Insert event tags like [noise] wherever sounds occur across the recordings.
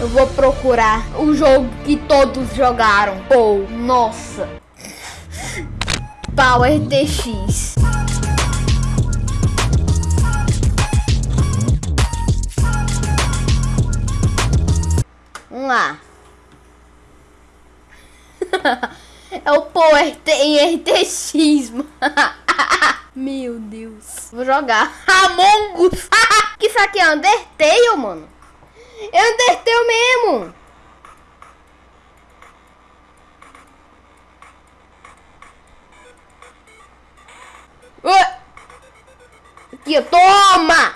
Eu vou procurar o jogo que todos jogaram. Pô, nossa. Power TX. Vamos lá. [laughs] é o Power RTX, mano. [laughs] Meu Deus. Vou jogar Among Us. [laughs] que isso aqui é Undertale, mano. Undertale mesmo. Aqui, toma!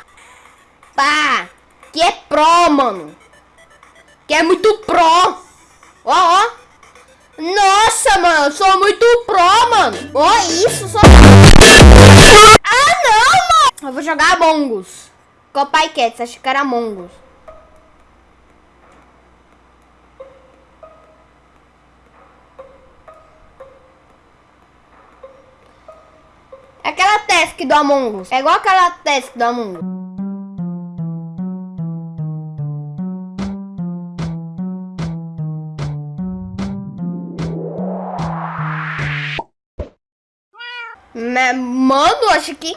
Pá! Que é pro, mano. Que é muito pro. Ó, ó. Nossa, mano. Sou muito pro, mano. Ó, isso. Sou... Ah, não, mano. Eu vou jogar Among Us. Copai Cats. Acho que era Among Us. É aquela task do Among Us. É igual aquela task do Among Us. Mano, acho que...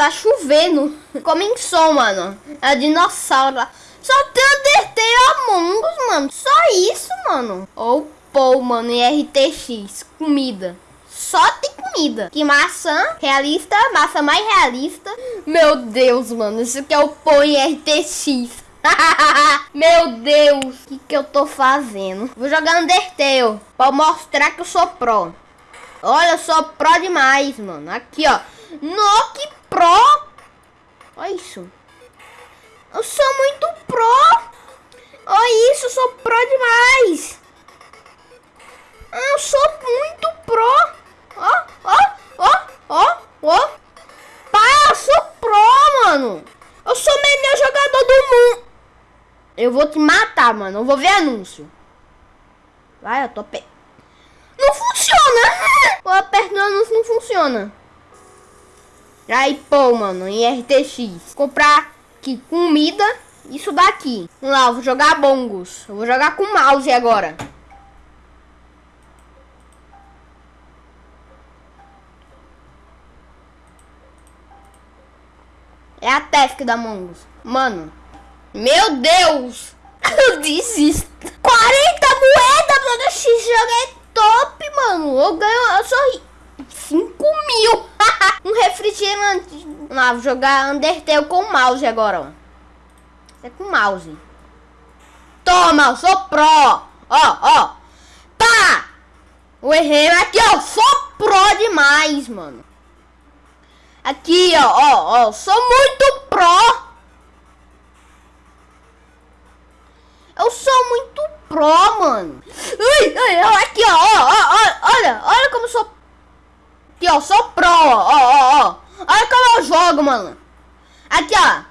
tá chovendo. Comem som, mano. É dinossauro. Só tem Undertale Among Us, mano. Só isso, mano. Ou Pou, mano, e RTX. Comida. Só tem comida. Que maçã realista, maçã mais realista. Meu Deus, mano. Isso aqui é o Pou e RTX. [laughs] Meu Deus, o que, que eu tô fazendo? Vou jogar Undertale pra mostrar que eu sou pro. Olha, eu sou pro demais, mano. Aqui, ó. No, que pro! Olha isso. Eu sou muito pro! Olha isso, eu sou pro demais! Eu sou muito pro! Ó, ó, ó, ó, ó! Pai, eu sou pro, mano! Eu sou o melhor jogador do mundo! Eu vou te matar, mano. Eu vou ver anúncio. Vai, eu tô pe... Não funciona! [laughs] Eu aperto no anúncio, não funciona. Aí, pô, mano, em RTX. Comprar aqui comida, isso daqui. Vamos lá, eu vou jogar bongos. Eu vou jogar com mouse agora. É a task da Mongos. Mano, meu Deus! [laughs] Eu desisto. 40 moedas, mano. Esse jogo é top, mano. Eu ganho, eu sou 5 mil. Refrigerante. Lá, vou jogar Undertale com mouse agora, ó. É com mouse. Toma, eu sou pro. Ó, ó. Pá! O errei aqui, ó. Sou pro demais, mano. Aqui, ó, ó, ó. Sou muito pro. Eu sou muito pro, mano. Ui, ui, aqui, ó, ó, ó, olha, olha como sou Aqui, ó, sou pro, ó, ó, ó. Olha como eu jogo, mano. Aqui, ó.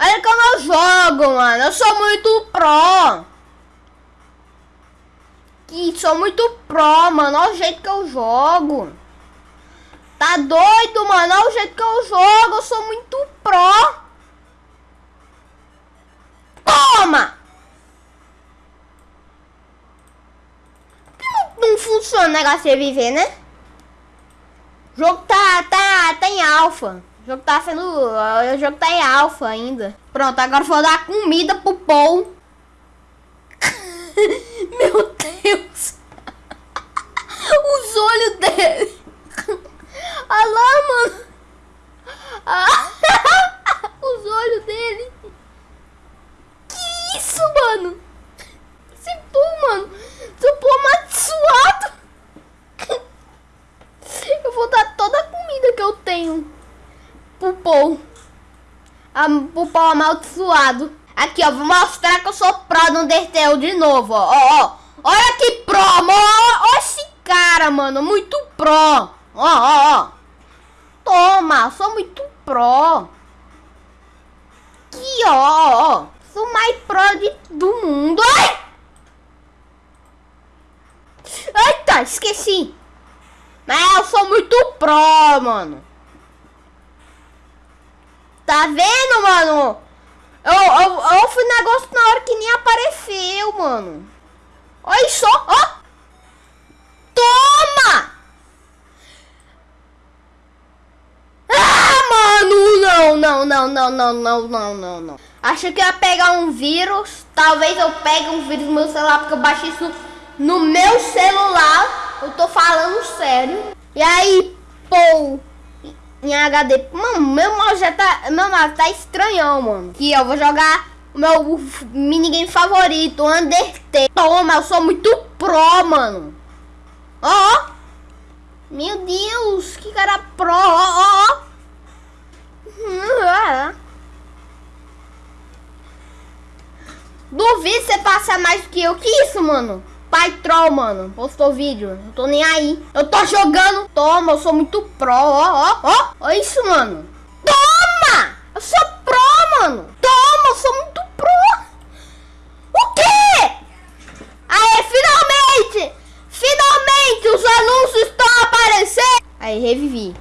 Olha como eu jogo, mano. Eu sou muito pro. Aqui, sou muito pro, mano. Olha o jeito que eu jogo. Tá doido, mano? Olha o jeito que eu jogo. Eu sou muito pro. Toma! Não, não funciona o negócio de viver, né? O jogo tá, tá, tá em alfa. O jogo tá sendo... O jogo tá em alfa ainda. Pronto, agora vou dar comida pro Paul. [laughs] Meu Deus. Os olhos dele. Olha lá, mano. Ah, os olhos dele. Que isso, mano? Esse Paul, mano. Esse Paul amaldiçoado. Eu vou dar toda a comida que eu tenho pro Paul. Pro Amaldiçoado. Aqui, ó. Vou mostrar que eu sou pro no Undertale de novo, ó. Ó, ó. Olha que pro, mano. Olha esse cara, mano. Muito pro. Ó, ó, ó. Toma. Sou muito pro. Aqui, ó, ó. Sou mais pro de, do mundo. Ai! Eita, esqueci. Mas eu sou muito pro, mano. Tá vendo, mano? Eu, eu, eu fui negócio na hora que nem apareceu, mano. Olha só, ó. Toma! Ah, mano, não, não, não, não, não, não, não, não, não. Acho que ia pegar um vírus. Talvez eu pegue um vírus no meu celular, porque eu baixei isso no meu celular. Eu tô falando sério. E aí, pô, em HD. Mano, meu mouse já tá. Meu mouse tá estranhão, mano. Aqui, eu vou jogar o meu minigame favorito, Undertale. Toma, eu sou muito pro, mano. Ó, ó. Meu Deus, que cara pro, ó, ó. Duvido você passar mais do que eu. Que isso, mano? Pai Troll, mano, postou vídeo. Não tô nem aí. Eu tô jogando. Toma, eu sou muito pro. Ó, ó, ó. Olha isso, mano. Toma! Eu sou pro, mano. Toma, eu sou muito pro. O quê? Aê, finalmente! Finalmente os anúncios estão aparecendo. Aí, revivi.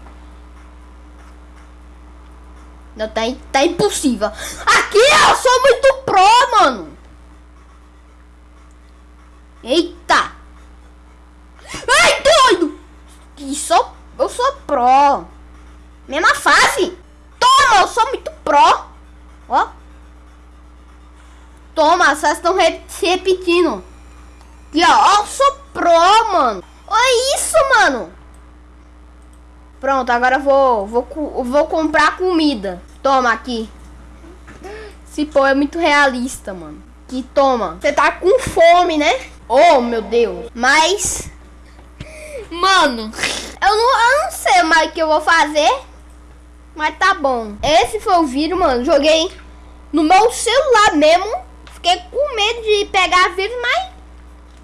Não, tá, tá impossível. Aqui eu sou muito pro, mano. Eita! Ai, doido! Isso, eu sou pro. Mesma fase. Toma, eu sou muito pro. Ó. Toma, vocês estão re se repetindo. Aqui, ó. Eu sou pro, mano. Olha isso, mano. Pronto, agora eu vou, vou, vou comprar comida. Toma aqui. Esse pô é muito realista, mano. Que toma. Você tá com fome, né? Oh, meu Deus. Mas... Mano, eu não, eu não sei mais o que eu vou fazer. Mas tá bom. Esse foi o vídeo, mano. Joguei no meu celular mesmo. Fiquei com medo de pegar vírus, mas...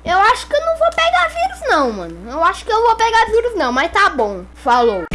Eu acho que eu não vou pegar vírus não, mano. Eu acho que eu vou pegar vírus não, mas tá bom. Falou.